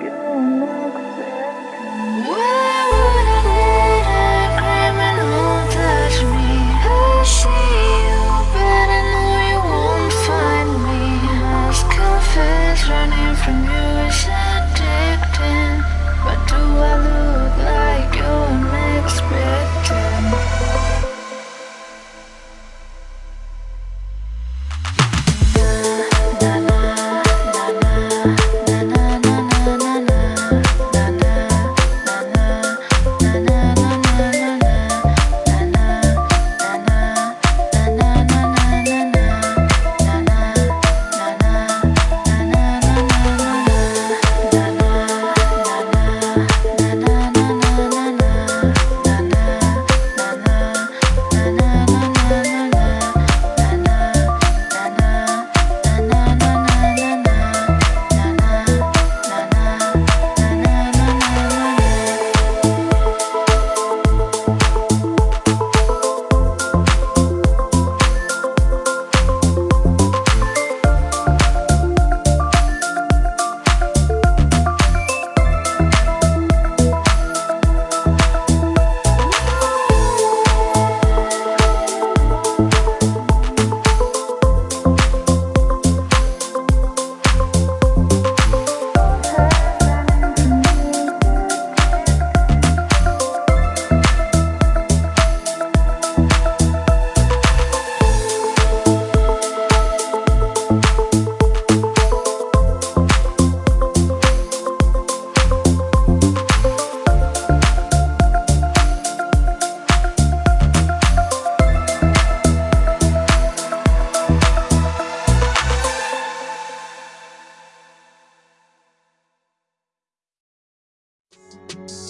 Savior. you